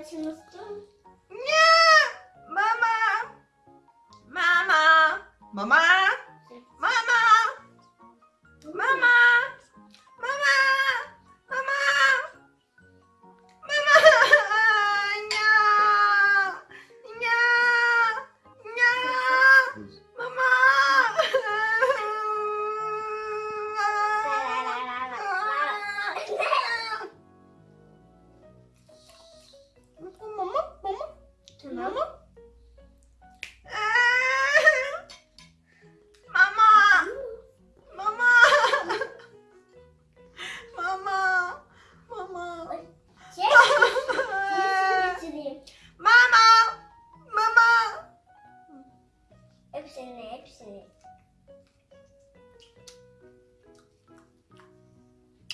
na. No Nie! Mama! Mama! Mama! Mama. Mama. Mama. Mama. Mama. Mama. Mama. Hepsini, hepsini.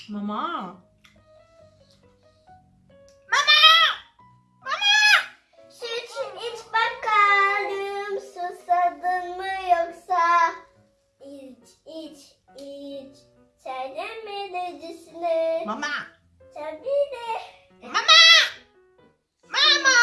Mama. 지시네. 마마. 자비네. 마마! 마마!